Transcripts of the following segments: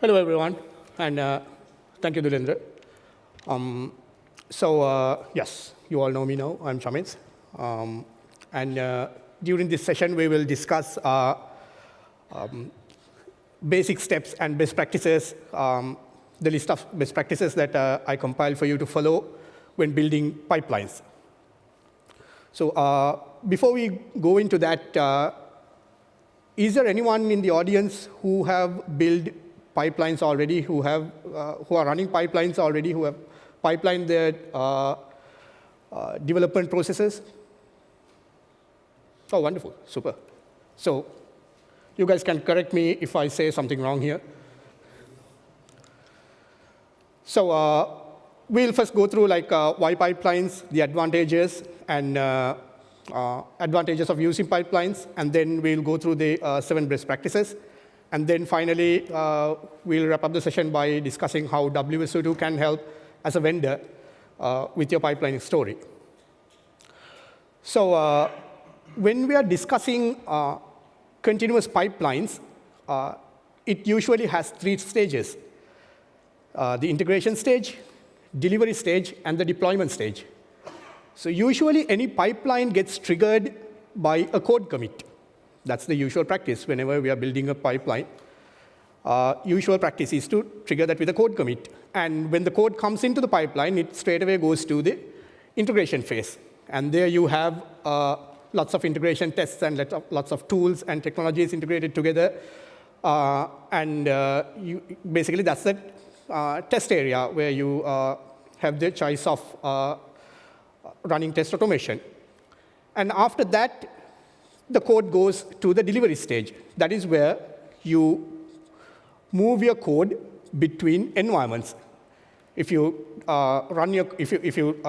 Hello, everyone, and uh, thank you, Dhulendra. Um, so, uh, yes, you all know me now. I'm Shamit. Um, and uh, during this session, we will discuss uh, um, basic steps and best practices, um, the list of best practices that uh, I compiled for you to follow when building pipelines. So uh, before we go into that, is there anyone in the audience who have built pipelines already, who, have, uh, who are running pipelines already, who have pipelined their uh, uh, development processes? Oh, wonderful, super. So you guys can correct me if I say something wrong here. So uh, we'll first go through like uh, why pipelines, the advantages, and uh, advantages of using pipelines, and then we'll go through the seven best practices. And then finally, uh, we'll wrap up the session by discussing how WSO2 can help as a vendor with your pipelining story. So when we are discussing continuous pipelines, uh, it usually has three stages. Uh, the integration stage, delivery stage, and the deployment stage. So usually any pipeline gets triggered by a code commit. That's the usual practice whenever we are building a pipeline. Uh, usual practice is to trigger that with a code commit. And when the code comes into the pipeline, it straight away goes to the integration phase. And there you have uh, lots of integration tests and lots of tools and technologies integrated together. Uh, and uh, you, basically, that's the uh, test area where you uh, have the choice of running test automation. And after that, the code goes to the delivery stage. That is where you move your code between environments. If you uh, run your, if you, if you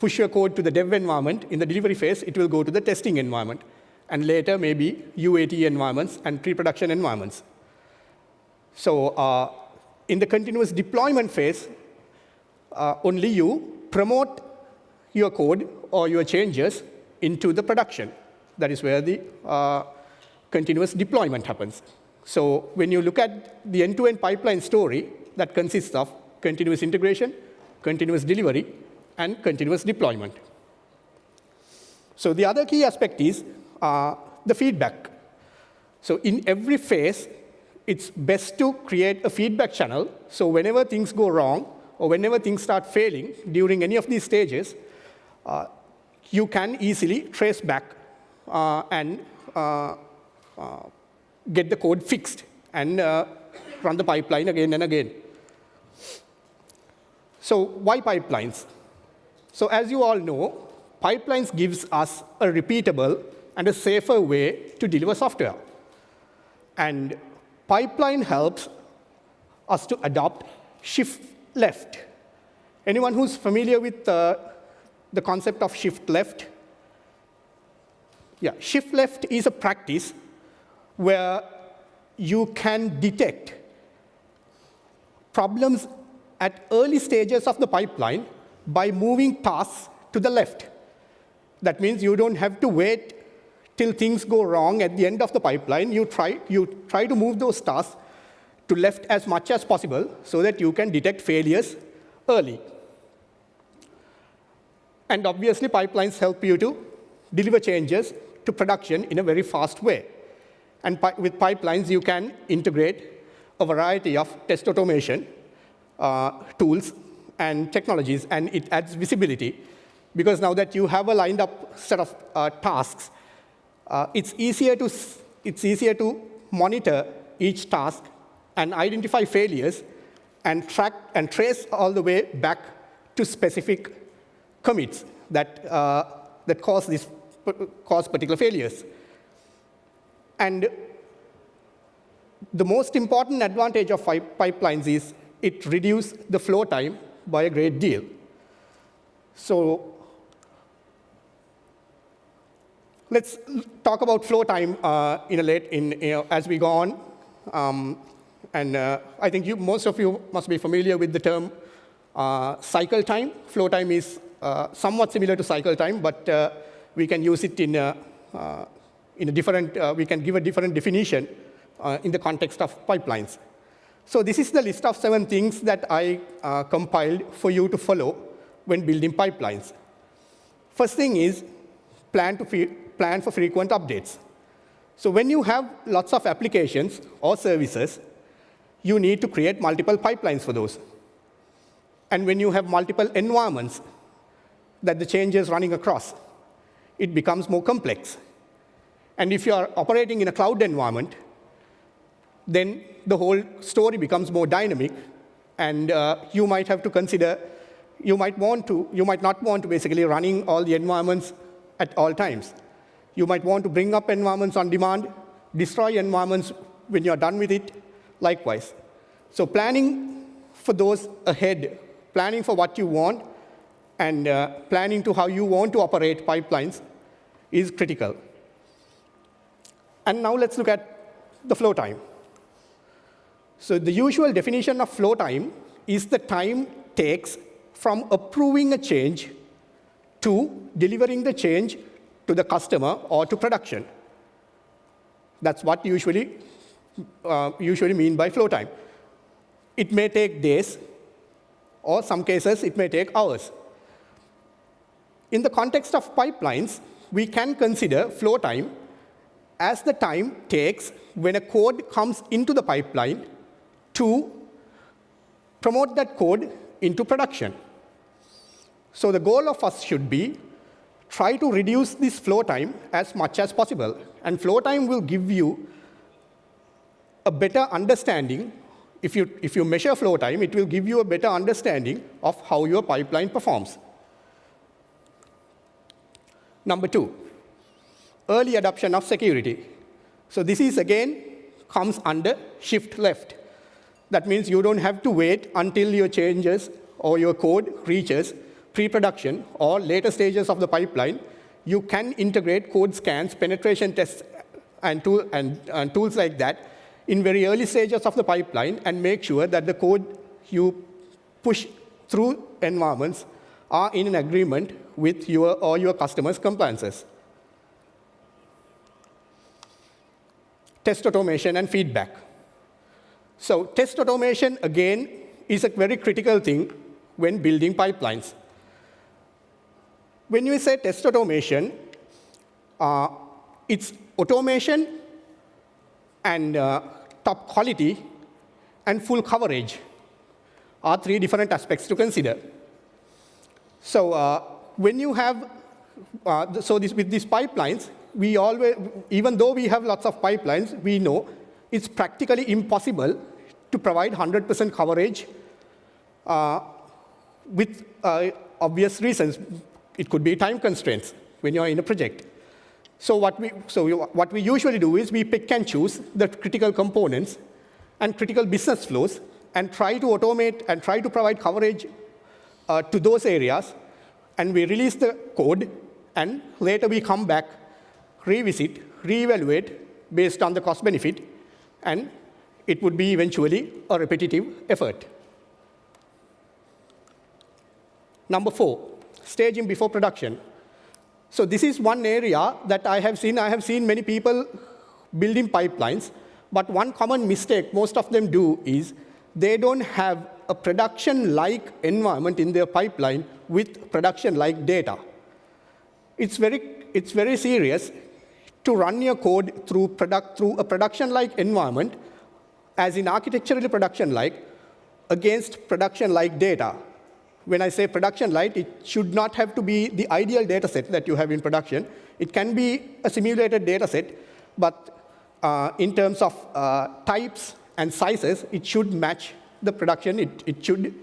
push your code to the dev environment. In the delivery phase, it will go to the testing environment. And later, maybe UAT environments and pre-production environments. So uh, in the continuous deployment phase, uh, only you promote your code or your changes into the production. That is where the uh, continuous deployment happens. So when you look at the end-to-end -end pipeline story, that consists of continuous integration, continuous delivery, and continuous deployment. So the other key aspect is uh, the feedback. So in every phase, it's best to create a feedback channel. So whenever things go wrong, or whenever things start failing during any of these stages, uh, you can easily trace back and uh, uh get the code fixed and uh, run the pipeline again and again. So why pipelines? So as you all know, pipelines gives us a repeatable and a safer way to deliver software. And pipeline helps us to adopt shift left. Anyone who's familiar with uh, the concept of shift left? Yeah, shift left is a practice where you can detect problems at early stages of the pipeline by moving tasks to the left. That means you don't have to wait till things go wrong at the end of the pipeline. You try, you try to move those tasks to left as much as possible so that you can detect failures early. And obviously, pipelines help you to deliver changes to production in a very fast way. And with pipelines, you can integrate a variety of test automation uh, tools and technologies, and it adds visibility. Because now that you have a lined up set of uh, tasks, uh, it's, easier to, it's easier to monitor each task and identify failures and track and trace all the way back to specific commits that, uh, that cause, this, cause particular failures. And the most important advantage of pipelines is it reduces the flow time by a great deal. So let's talk about flow time uh, in a late in you know, as we go on. Um, and uh, I think you, most of you must be familiar with the term uh, cycle time. Flow time is uh, somewhat similar to cycle time, but uh, we can use it in a, uh, in a different, we can give a different definition in the context of pipelines. So this is the list of seven things that I uh, compiled for you to follow when building pipelines. First thing is plan, to plan for frequent updates. So when you have lots of applications or services, you need to create multiple pipelines for those. And when you have multiple environments that the change is running across, it becomes more complex. And if you are operating in a cloud environment, then the whole story becomes more dynamic, and uh, you might have to consider, you might want to, you might not want to basically running all the environments at all times. You might want to bring up environments on demand, destroy environments when you're done with it, likewise. So planning for those ahead, planning for what you want, and uh, planning to how you want to operate pipelines is critical. And now let's look at the flow time. So the usual definition of flow time is the time takes from approving a change to delivering the change to the customer or to production. That's what usually uh, usually mean by flow time. It may take days, or some cases it may take hours. In the context of pipelines, we can consider flow time as the time takes when a code comes into the pipeline to promote that code into production. So the goal of us should be try to reduce this flow time as much as possible. And flow time will give you a better understanding. If you, if you measure flow time, it will give you a better understanding of how your pipeline performs. Number two, early adoption of security. So this is, again, comes under shift left. That means you don't have to wait until your changes or your code reaches pre-production or later stages of the pipeline. You can integrate code scans, penetration tests, and, tool, and, and tools like that in very early stages of the pipeline and make sure that the code you push through environments are in an agreement with your or your customers' compliances. Test automation and feedback. So test automation, again, is a very critical thing when building pipelines. When you say test automation, uh, it's automation and uh, top quality and full coverage are three different aspects to consider. So uh, when you have, uh, so this, with these pipelines, we always, even though we have lots of pipelines, we know it's practically impossible to provide 100% coverage uh, with uh, obvious reasons. It could be time constraints when you're in a project. So what we, so we, what we usually do is we pick and choose the critical components and critical business flows and try to automate and try to provide coverage uh, to those areas. And we release the code, and later we come back, revisit, reevaluate based on the cost benefit, and it would be eventually a repetitive effort. Number four, staging before production. So this is one area that I have seen. I have seen many people building pipelines, but one common mistake most of them do is they don't have a production-like environment in their pipeline with production-like data. It's very, it's very serious to run your code through, product, through a production-like environment, as in architecturally production-like, against production-like data. When I say production-like, it should not have to be the ideal data set that you have in production. It can be a simulated data set, but uh, in terms of uh, types and sizes, it should match the production. It, it should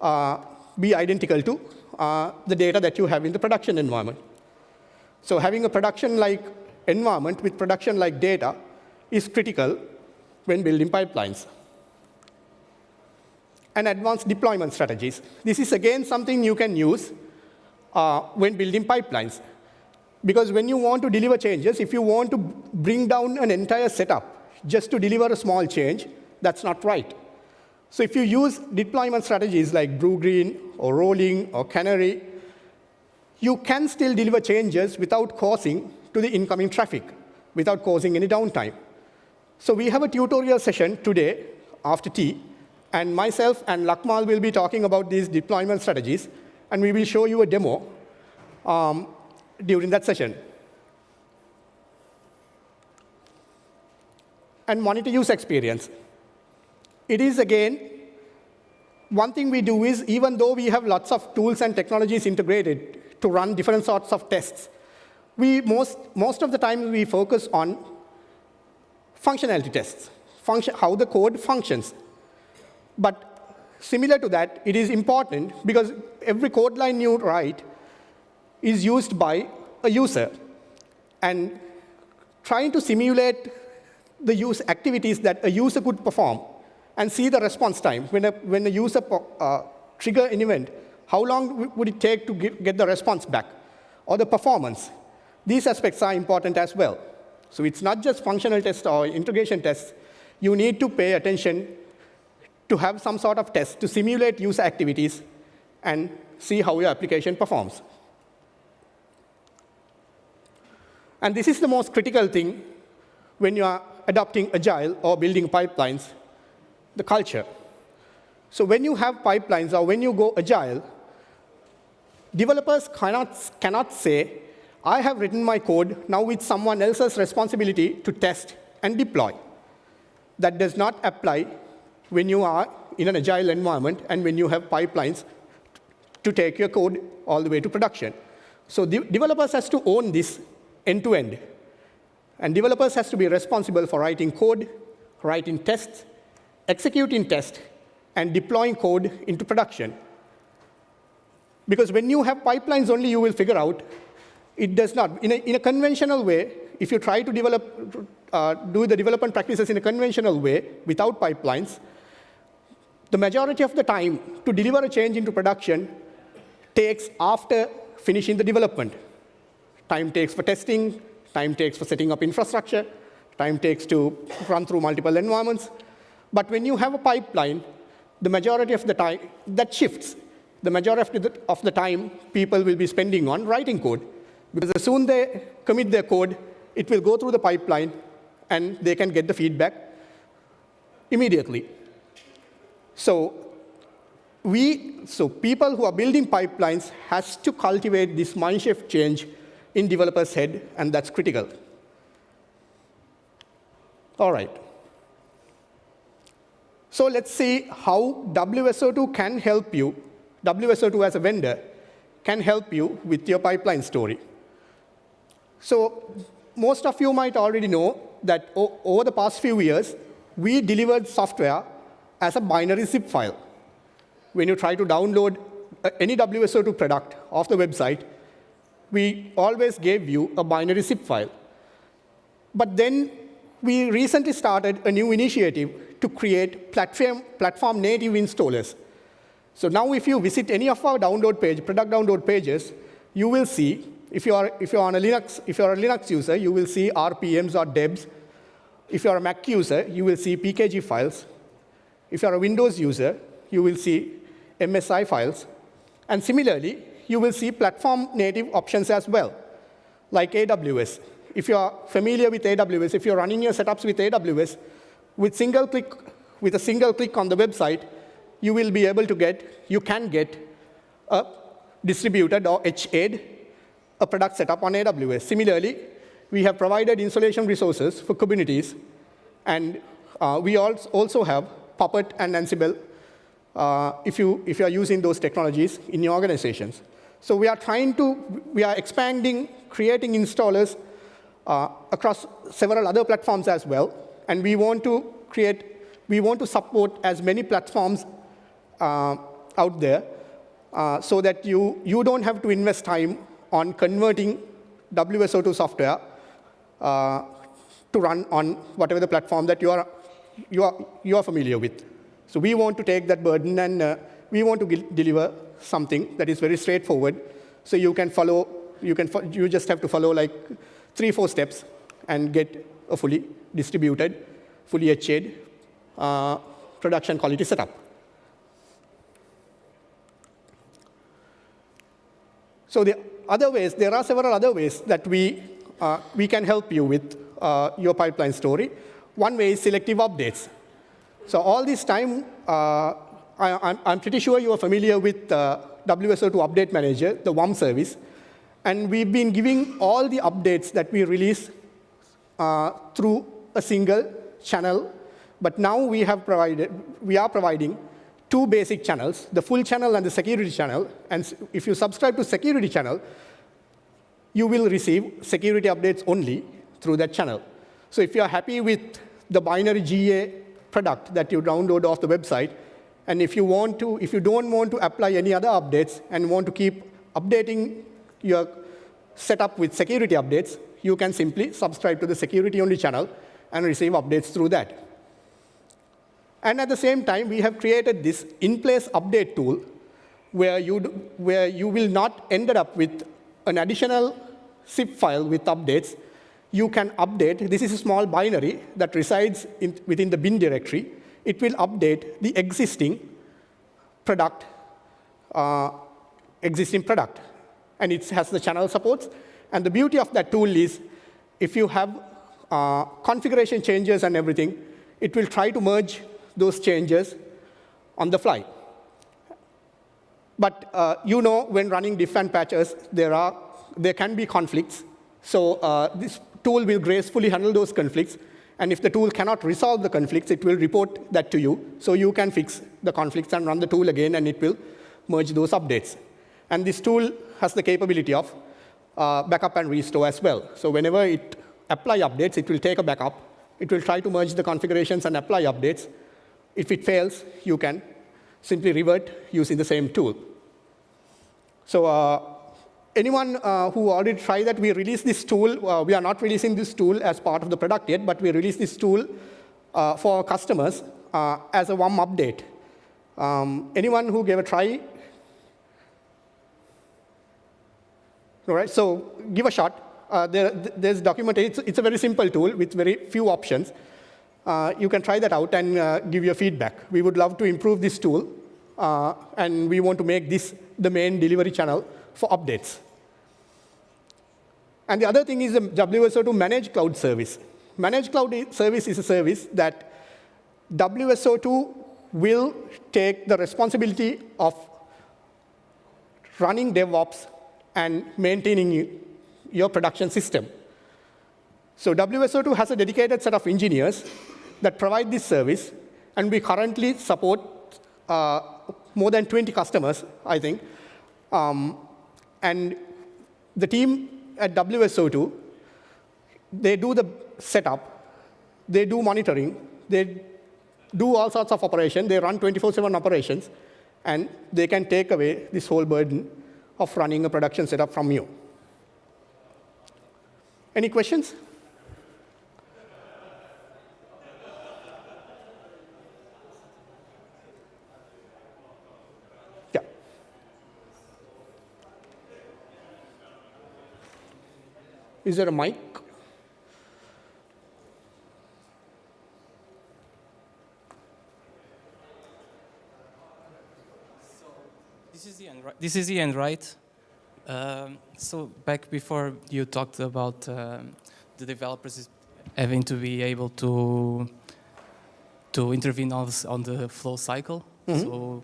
uh, be identical to uh, the data that you have in the production environment. So having a production-like environment with production-like data is critical when building pipelines. And advanced deployment strategies. This is, again, something you can use uh, when building pipelines. Because when you want to deliver changes, if you want to bring down an entire setup just to deliver a small change, that's not right. So if you use deployment strategies like Brew Bluegreen or rolling or canary, you can still deliver changes without causing to the incoming traffic without causing any downtime. So we have a tutorial session today after tea And myself and Lakmal will be talking about these deployment strategies, and we will show you a demo um, during that session. And monitor use experience. It is, again, one thing we do is, even though we have lots of tools and technologies integrated to run different sorts of tests, we most, most of the time we focus on functionality tests, function, how the code functions. But similar to that, it is important because every code line you write is used by a user. And trying to simulate the use activities that a user could perform and see the response time. When a, when a user uh, trigger an event, how long would it take to get, get the response back? Or the performance. These aspects are important as well. So it's not just functional tests or integration tests. You need to pay attention to have some sort of test to simulate user activities and see how your application performs. And this is the most critical thing when you are adopting agile or building pipelines, the culture. So when you have pipelines or when you go agile, developers cannot, cannot say, I have written my code, now it's someone else's responsibility to test and deploy. That does not apply when you are in an agile environment and when you have pipelines to take your code all the way to production. So the developers has to own this end-to-end. -end. And developers has to be responsible for writing code, writing tests, executing tests, and deploying code into production. Because when you have pipelines only, you will figure out it does not. In a, in a conventional way, if you try to develop, uh, do the development practices in a conventional way without pipelines, the majority of the time to deliver a change into production takes after finishing the development. Time takes for testing, time takes for setting up infrastructure, time takes to run through multiple environments. But when you have a pipeline, the majority of the time, that shifts. The majority of the, time, people will be spending on writing code. Because as soon they commit their code, it will go through the pipeline, and they can get the feedback immediately. So we, so people who are building pipelines has to cultivate this mindshift change in developers' head, and that's critical. All right. So let's see how WSO2 can help you, WSO2 as a vendor, can help you with your pipeline story. So most of you might already know that over the past few years, we delivered software as a binary zip file. When you try to download uh, any WSO2 product off the website, we always gave you a binary zip file. But then we recently started a new initiative to create platform, platform native installers. So now if you visit any of our download page, product download pages, you will see if you are, if you are on a Linux, if you are a Linux user, you will see RPMs or debs. If you are a Mac user, you will see PKG files. If you are a Windows user, you will see MSI files. And similarly, you will see platform native options as well, like AWS. If you are familiar with AWS, if you're running your setups with AWS, with single click, with a single click on the website, you will be able to get, you can get a distributed or HA'd a product setup on AWS. Similarly, we have provided installation resources for Kubernetes, and uh, we also have Puppet and Ansible uh, if, you, if you are using those technologies in your organizations. So we are trying to, we are expanding, creating installers uh, across several other platforms as well, and we want to create, we want to support as many platforms uh, out there uh, so that you, you don't have to invest time on converting WSO2 software uh, to run on whatever the platform that you are, you, are, you are familiar with. So we want to take that burden and uh, we want to deliver something that is very straightforward. So you can follow, you, can you just have to follow like three, four steps and get a fully distributed, fully HA'd uh, production quality setup. So the other ways, there are several other ways that we, uh, we can help you with uh, your pipeline story. One way is selective updates. So all this time, uh, I, am pretty sure you are familiar with uh, WSO2 Update Manager, the WUM service. And we've been giving all the updates that we release uh, through a single channel. But now we, have provided, we are providing two basic channels, the full channel and the security channel. And if you subscribe to security channel, you will receive security updates only through that channel. So if you're happy with the binary GA product that you download off the website, and if you want to, if you don't want to apply any other updates and want to keep updating your setup with security updates, you can simply subscribe to the security-only channel and receive updates through that. And at the same time, we have created this in-place update tool where you, where you will not end up with an additional zip file with updates. You can update. This is a small binary that resides in, within the bin directory. It will update the existing product, uh, existing product. And it has the channel supports. And the beauty of that tool is if you have uh, configuration changes and everything, it will try to merge those changes on the fly. But uh, you know, when running diff and patches, there, are, there can be conflicts. So uh, this tool will gracefully handle those conflicts. And if the tool cannot resolve the conflicts, it will report that to you. So you can fix the conflicts and run the tool again, and it will merge those updates. And this tool has the capability of uh, backup and restore as well. So whenever it apply updates, it will take a backup. It will try to merge the configurations and apply updates. If it fails, you can simply revert using the same tool. So uh, anyone uh, who already tried that, we released this tool. Uh, we are not releasing this tool as part of the product yet, but we released this tool uh, for customers uh, as a WUM update. Um, anyone who gave a try? All right, so give a shot. Uh, there, there's documented. It's, it's, a very simple tool with very few options. Uh, you can try that out and uh, give your feedback. We would love to improve this tool, uh, and we want to make this the main delivery channel for updates. And the other thing is the WSO2 Managed Cloud Service. Managed Cloud Service is a service that WSO2 will take the responsibility of running DevOps and maintaining your production system. So WSO2 has a dedicated set of engineers that provide this service, and we currently support uh, more than 20 customers, I think. Um, and the team at WSO2, they do the setup, they do monitoring, they do all sorts of operations, they run 24-7 operations, and they can take away this whole burden of running a production setup from you. Any questions? Yeah. Is there a mic? this is the end, right? This is the end, right? Um, so back before you talked about um, the developers having to be able to to intervene on, on the flow cycle. Mm -hmm. So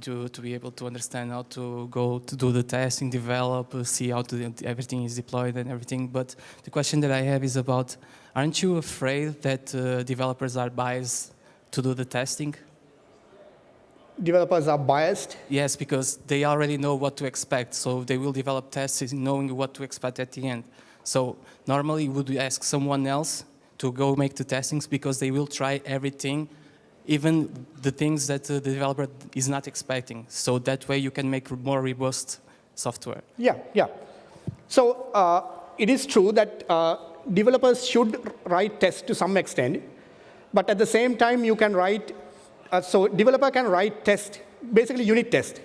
to, to be able to understand how to go to do the testing, develop, uh, see how to, everything is deployed and everything. But the question that I have is about, aren't you afraid that uh, developers are biased to do the testing? Developers are biased? Yes, because they already know what to expect, so they will develop tests knowing what to expect at the end. So normally would we ask someone else to go make the testings because they will try everything, even the things that the developer is not expecting. So that way you can make more robust software. Yeah, yeah. So uh, it is true that uh, developers should write tests to some extent, but at the same time you can write uh, so developer can write test, basically unit test.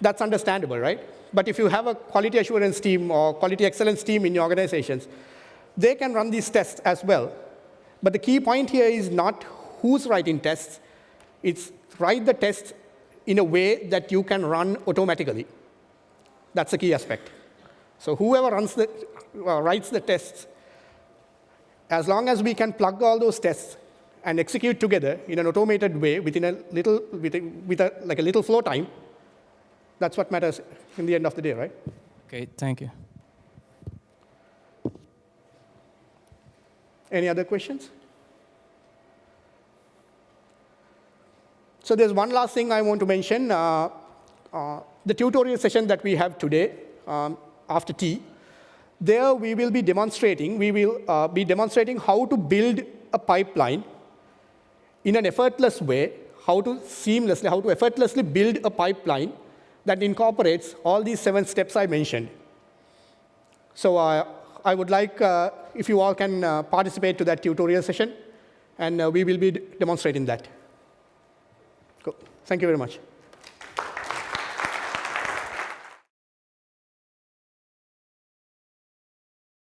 That's understandable, right? But if you have a quality assurance team or quality excellence team in your organizations, they can run these tests as well. But the key point here is not who's writing tests. It's write the tests in a way that you can run automatically. That's the key aspect. So whoever runs the, uh, writes the tests, as long as we can plug all those tests and execute together in an automated way within a little, with a, with a, like a little flow time, that's what matters in the end of the day, right? Okay, thank you. Any other questions? So there's one last thing I want to mention. Uh, uh, the tutorial session that we have today um, after tea, there we will be demonstrating, we will uh, be demonstrating how to build a pipeline in an effortless way, how to seamlessly, how to effortlessly build a pipeline that incorporates all these seven steps I mentioned. So uh, I would like uh, if you all can uh, participate to that tutorial session, and uh, we will be demonstrating that. Cool. Thank you very much.